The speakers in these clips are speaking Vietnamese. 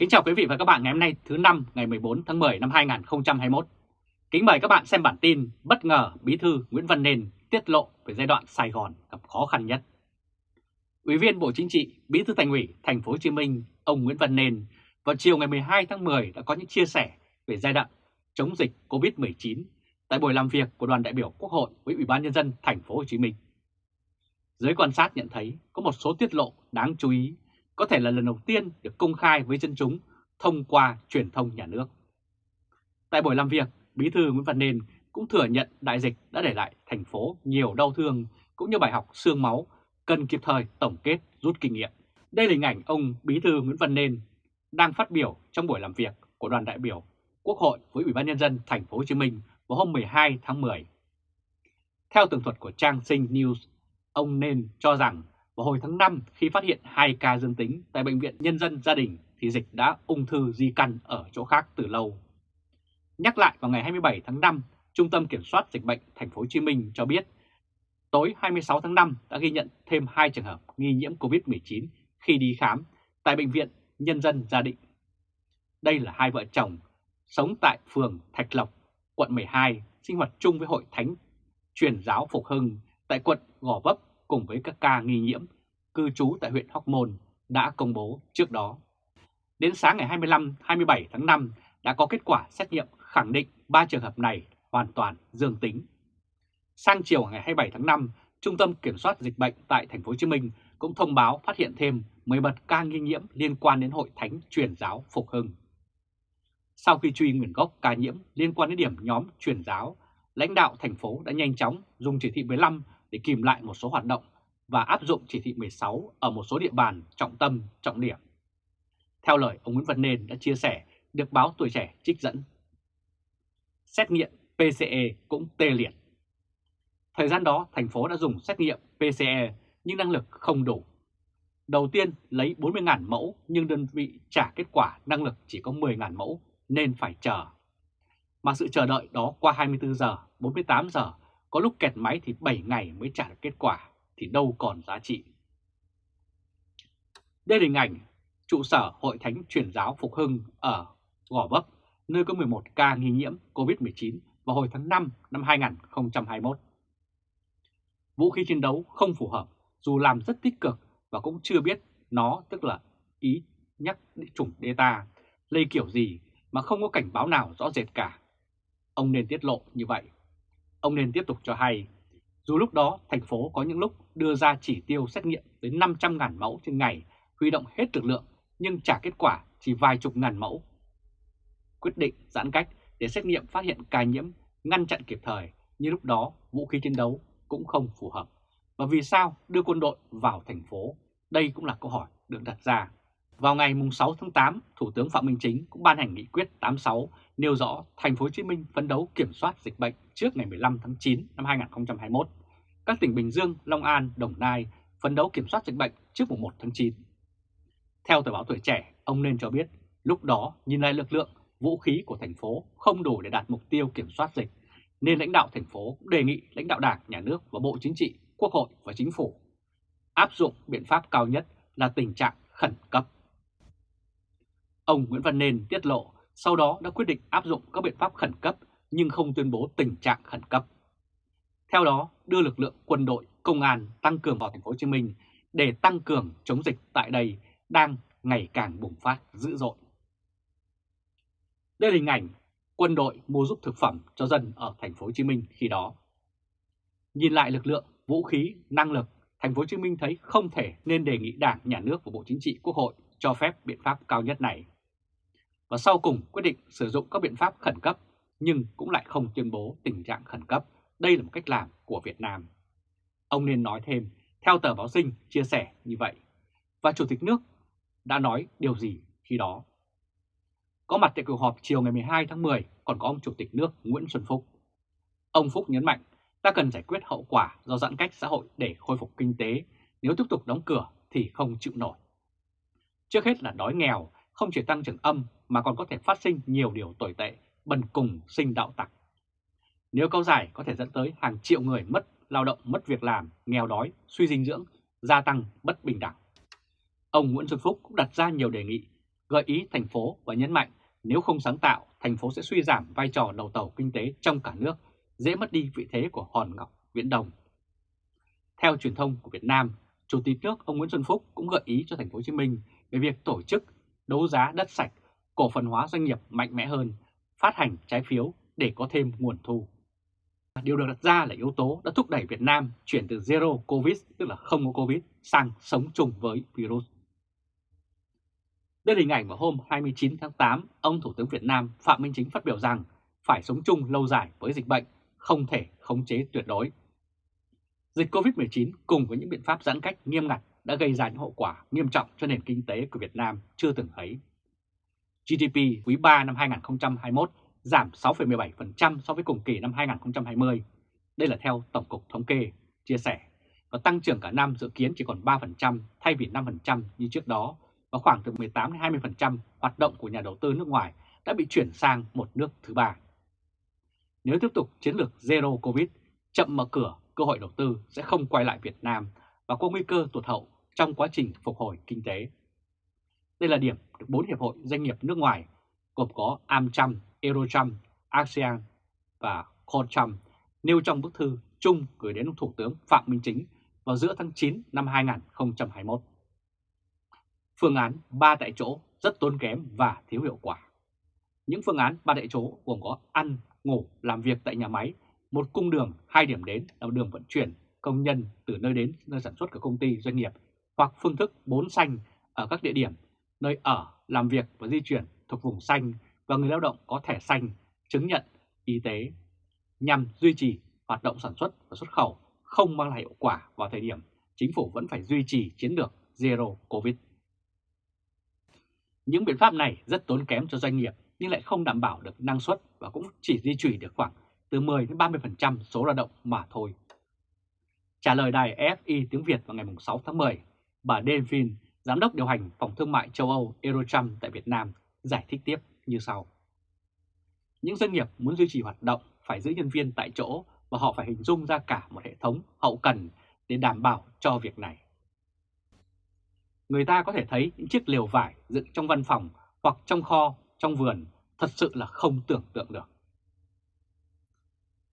Kính chào quý vị và các bạn ngày hôm nay thứ năm ngày 14 tháng 10 năm 2021. Kính mời các bạn xem bản tin bất ngờ Bí thư Nguyễn Văn Nên tiết lộ về giai đoạn Sài Gòn gặp khó khăn nhất. Ủy viên Bộ Chính trị, Bí thư Thành ủy Thành phố Hồ Chí Minh ông Nguyễn Văn Nên vào chiều ngày 12 tháng 10 đã có những chia sẻ về giai đoạn chống dịch COVID-19 tại buổi làm việc của đoàn đại biểu Quốc hội với Ủy ban nhân dân Thành phố Hồ Chí Minh. Giới quan sát nhận thấy có một số tiết lộ đáng chú ý có thể là lần đầu tiên được công khai với dân chúng thông qua truyền thông nhà nước. Tại buổi làm việc, Bí thư Nguyễn Văn Nên cũng thừa nhận đại dịch đã để lại thành phố nhiều đau thương cũng như bài học xương máu cần kịp thời tổng kết rút kinh nghiệm. Đây là hình ảnh ông Bí thư Nguyễn Văn Nên đang phát biểu trong buổi làm việc của đoàn đại biểu Quốc hội với Ủy ban nhân dân thành phố Hồ Chí Minh vào hôm 12 tháng 10. Theo tường thuật của trang Sinh News, ông Nên cho rằng vào hồi tháng 5 khi phát hiện 2 ca dương tính tại Bệnh viện Nhân dân Gia đình thì dịch đã ung thư di căn ở chỗ khác từ lâu. Nhắc lại vào ngày 27 tháng 5, Trung tâm Kiểm soát Dịch bệnh Thành phố Hồ Chí Minh cho biết tối 26 tháng 5 đã ghi nhận thêm 2 trường hợp nghi nhiễm COVID-19 khi đi khám tại Bệnh viện Nhân dân Gia định. Đây là hai vợ chồng sống tại phường Thạch Lộc, quận 12, sinh hoạt chung với Hội Thánh Truyền giáo Phục Hưng tại quận Gò Vấp cùng với các ca nghi nhiễm cư trú tại huyện Hóc Môn đã công bố trước đó. Đến sáng ngày 25-27 tháng 5 đã có kết quả xét nghiệm khẳng định 3 trường hợp này hoàn toàn dương tính. Sang chiều ngày 27 tháng 5, Trung tâm Kiểm soát Dịch bệnh tại Thành phố Hồ Chí Minh cũng thông báo phát hiện thêm 11 ca nghi nhiễm liên quan đến Hội Thánh Truyền giáo Phục Hưng. Sau khi truy nguồn gốc ca nhiễm liên quan đến điểm nhóm truyền giáo, lãnh đạo thành phố đã nhanh chóng dùng chỉ thị 15 để kìm lại một số hoạt động và áp dụng chỉ thị 16 ở một số địa bàn trọng tâm, trọng điểm. Theo lời ông Nguyễn Văn Nên đã chia sẻ, được báo Tuổi Trẻ trích dẫn. Xét nghiệm PCE cũng tê liệt. Thời gian đó, thành phố đã dùng xét nghiệm PCE nhưng năng lực không đủ. Đầu tiên lấy 40.000 mẫu nhưng đơn vị trả kết quả năng lực chỉ có 10.000 mẫu nên phải chờ. Mà sự chờ đợi đó qua 24 giờ, 48 giờ có lúc kẹt máy thì 7 ngày mới trả được kết quả, thì đâu còn giá trị. Đây là hình ảnh trụ sở Hội Thánh Truyền giáo Phục Hưng ở Gò Vấp, nơi có 11 ca nghi nhiễm COVID-19 vào hồi tháng 5 năm 2021. Vũ khí chiến đấu không phù hợp dù làm rất tích cực và cũng chưa biết nó tức là ý nhắc chủng Delta lây kiểu gì mà không có cảnh báo nào rõ rệt cả. Ông nên tiết lộ như vậy Ông nên tiếp tục cho hay, dù lúc đó thành phố có những lúc đưa ra chỉ tiêu xét nghiệm đến 500.000 mẫu trên ngày, huy động hết lực lượng nhưng trả kết quả chỉ vài chục ngàn mẫu. Quyết định giãn cách để xét nghiệm phát hiện ca nhiễm, ngăn chặn kịp thời, như lúc đó vũ khí chiến đấu cũng không phù hợp. Và vì sao đưa quân đội vào thành phố? Đây cũng là câu hỏi được đặt ra. Vào ngày 6 tháng 8, Thủ tướng Phạm Minh Chính cũng ban hành nghị quyết 86 nêu rõ thành phố Hồ Chí Minh phấn đấu kiểm soát dịch bệnh trước ngày 15 tháng 9 năm 2021. Các tỉnh Bình Dương, Long An, Đồng Nai phấn đấu kiểm soát dịch bệnh trước mùng 1 tháng 9. Theo tờ báo Tuổi Trẻ, ông nên cho biết lúc đó nhìn lại lực lượng, vũ khí của thành phố không đủ để đạt mục tiêu kiểm soát dịch, nên lãnh đạo thành phố cũng đề nghị lãnh đạo Đảng, Nhà nước và Bộ Chính trị, Quốc hội và Chính phủ áp dụng biện pháp cao nhất là tình trạng khẩn cấp. Ông Nguyễn Văn Nên tiết lộ sau đó đã quyết định áp dụng các biện pháp khẩn cấp nhưng không tuyên bố tình trạng khẩn cấp. Theo đó, đưa lực lượng quân đội, công an tăng cường vào thành phố Hồ Chí Minh để tăng cường chống dịch tại đây đang ngày càng bùng phát dữ dội. Đây là hình ảnh quân đội mua giúp thực phẩm cho dân ở thành phố Hồ Chí Minh khi đó. Nhìn lại lực lượng, vũ khí, năng lực, thành phố Hồ Chí Minh thấy không thể nên đề nghị Đảng, Nhà nước và Bộ Chính trị Quốc hội cho phép biện pháp cao nhất này. Và sau cùng quyết định sử dụng các biện pháp khẩn cấp nhưng cũng lại không tuyên bố tình trạng khẩn cấp. Đây là một cách làm của Việt Nam. Ông nên nói thêm, theo tờ báo sinh chia sẻ như vậy. Và Chủ tịch nước đã nói điều gì khi đó? Có mặt tại cuộc họp chiều ngày 12 tháng 10 còn có ông Chủ tịch nước Nguyễn Xuân Phúc. Ông Phúc nhấn mạnh ta cần giải quyết hậu quả do giãn cách xã hội để khôi phục kinh tế. Nếu tiếp tục đóng cửa thì không chịu nổi. Trước hết là đói nghèo, không chỉ tăng trưởng âm mà còn có thể phát sinh nhiều điều tồi tệ, bần cùng sinh đạo tặc. Nếu kéo dài có thể dẫn tới hàng triệu người mất lao động, mất việc làm, nghèo đói, suy dinh dưỡng, gia tăng bất bình đẳng. Ông Nguyễn Xuân Phúc cũng đặt ra nhiều đề nghị gợi ý thành phố và nhấn mạnh nếu không sáng tạo, thành phố sẽ suy giảm vai trò đầu tàu kinh tế trong cả nước, dễ mất đi vị thế của hòn ngọc Viễn Đông. Theo truyền thông của Việt Nam, Chủ tịch nước ông Nguyễn Xuân Phúc cũng gợi ý cho thành phố Hồ Chí Minh về việc tổ chức đấu giá đất sạch, cổ phần hóa doanh nghiệp mạnh mẽ hơn, phát hành trái phiếu để có thêm nguồn thu. Điều được đặt ra là yếu tố đã thúc đẩy Việt Nam chuyển từ Zero Covid, tức là không có Covid, sang sống chung với virus. Đây là hình ảnh vào hôm 29 tháng 8, ông Thủ tướng Việt Nam Phạm Minh Chính phát biểu rằng phải sống chung lâu dài với dịch bệnh, không thể khống chế tuyệt đối. Dịch COVID-19 cùng với những biện pháp giãn cách nghiêm ngặt đã gây ra những hậu quả nghiêm trọng cho nền kinh tế của Việt Nam chưa từng thấy. GDP quý 3 năm 2021 giảm 6,17% so với cùng kỳ năm 2020. Đây là theo Tổng cục Thống kê, chia sẻ. Và tăng trưởng cả năm dự kiến chỉ còn 3% thay vì 5% như trước đó và khoảng từ 18-20% hoạt động của nhà đầu tư nước ngoài đã bị chuyển sang một nước thứ ba. Nếu tiếp tục chiến lược Zero Covid, chậm mở cửa, cơ hội đầu tư sẽ không quay lại Việt Nam và có nguy cơ tụt hậu trong quá trình phục hồi kinh tế. Đây là điểm được 4 hiệp hội doanh nghiệp nước ngoài gồm có AmCham, Eurocham, ASEAN và Conchamp nêu trong bức thư chung gửi đến Thủ tướng Phạm Minh Chính vào giữa tháng 9 năm 2021. Phương án ba tại chỗ rất tốn kém và thiếu hiệu quả. Những phương án ba tại chỗ gồm có ăn, ngủ, làm việc tại nhà máy, một cung đường, hai điểm đến là đường vận chuyển công nhân từ nơi đến nơi sản xuất của công ty doanh nghiệp hoặc phương thức bốn xanh ở các địa điểm nơi ở, làm việc và di chuyển thuộc vùng xanh và người lao động có thẻ xanh, chứng nhận y tế nhằm duy trì hoạt động sản xuất và xuất khẩu không mang lại hiệu quả vào thời điểm chính phủ vẫn phải duy trì chiến lược Zero Covid. Những biện pháp này rất tốn kém cho doanh nghiệp nhưng lại không đảm bảo được năng suất và cũng chỉ duy trì được khoảng từ 10 đến 30% số lao động mà thôi. Trả lời đài FI tiếng Việt vào ngày 6 tháng 10, bà Devin, Giám đốc điều hành Phòng Thương mại châu Âu Eurocharm tại Việt Nam, giải thích tiếp như sau. Những doanh nghiệp muốn duy trì hoạt động phải giữ nhân viên tại chỗ và họ phải hình dung ra cả một hệ thống hậu cần để đảm bảo cho việc này. Người ta có thể thấy những chiếc lều vải dựng trong văn phòng hoặc trong kho, trong vườn thật sự là không tưởng tượng được.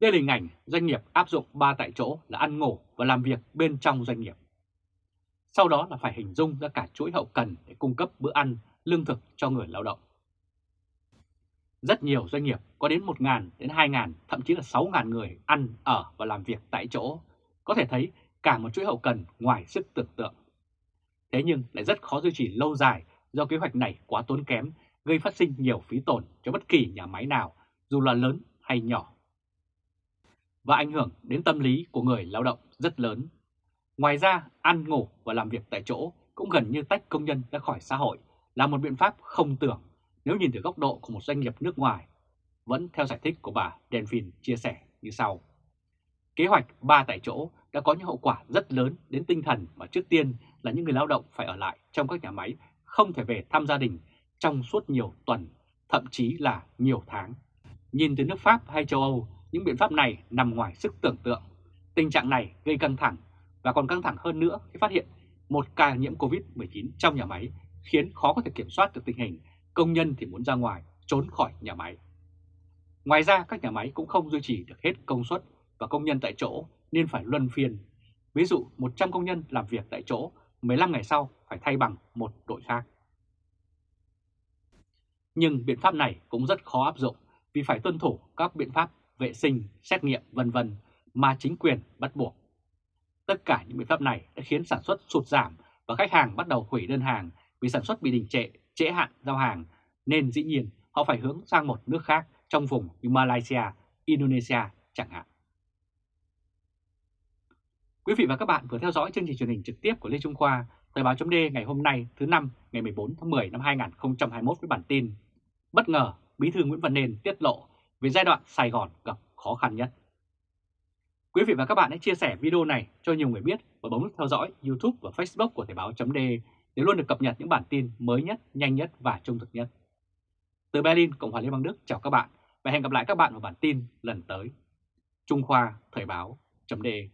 Đây là hình ảnh doanh nghiệp áp dụng 3 tại chỗ là ăn ngủ và làm việc bên trong doanh nghiệp. Sau đó là phải hình dung ra cả chuỗi hậu cần để cung cấp bữa ăn, lương thực cho người lao động. Rất nhiều doanh nghiệp có đến 1.000 đến 2.000, thậm chí là 6.000 người ăn, ở và làm việc tại chỗ. Có thể thấy cả một chuỗi hậu cần ngoài sức tưởng tượng. Thế nhưng lại rất khó duy trì lâu dài do kế hoạch này quá tốn kém, gây phát sinh nhiều phí tổn cho bất kỳ nhà máy nào, dù là lớn hay nhỏ. Và ảnh hưởng đến tâm lý của người lao động rất lớn. Ngoài ra, ăn ngủ và làm việc tại chỗ cũng gần như tách công nhân ra khỏi xã hội là một biện pháp không tưởng nếu nhìn từ góc độ của một doanh nghiệp nước ngoài. Vẫn theo giải thích của bà Delphine chia sẻ như sau. Kế hoạch 3 tại chỗ đã có những hậu quả rất lớn đến tinh thần và trước tiên là những người lao động phải ở lại trong các nhà máy, không thể về thăm gia đình trong suốt nhiều tuần, thậm chí là nhiều tháng. Nhìn từ nước Pháp hay châu Âu, những biện pháp này nằm ngoài sức tưởng tượng. Tình trạng này gây căng thẳng và còn căng thẳng hơn nữa khi phát hiện một ca nhiễm COVID-19 trong nhà máy khiến khó có thể kiểm soát được tình hình, công nhân thì muốn ra ngoài, trốn khỏi nhà máy. Ngoài ra các nhà máy cũng không duy trì được hết công suất và công nhân tại chỗ nên phải luân phiên. Ví dụ 100 công nhân làm việc tại chỗ, 15 ngày sau phải thay bằng một đội khác. Nhưng biện pháp này cũng rất khó áp dụng vì phải tuân thủ các biện pháp vệ sinh, xét nghiệm vân vân mà chính quyền bắt buộc. Tất cả những biện pháp này đã khiến sản xuất sụt giảm và khách hàng bắt đầu hủy đơn hàng vì sản xuất bị đình trệ, trễ hạn giao hàng, nên dĩ nhiên họ phải hướng sang một nước khác trong vùng như Malaysia, Indonesia chẳng hạn. Quý vị và các bạn vừa theo dõi chương trình truyền hình trực tiếp của Lê Trung Khoa, Thời báo chấm ngày hôm nay thứ năm ngày 14 tháng 10 năm 2021 với bản tin Bất ngờ Bí thư Nguyễn Văn Nên tiết lộ về giai đoạn Sài Gòn gặp khó khăn nhất. Quý vị và các bạn hãy chia sẻ video này cho nhiều người biết và bấm nút theo dõi YouTube và Facebook của Thời báo.de để luôn được cập nhật những bản tin mới nhất, nhanh nhất và trung thực nhất. Từ Berlin, Cộng hòa Liên bang Đức chào các bạn và hẹn gặp lại các bạn vào bản tin lần tới. Trung Khoa Thời báo.de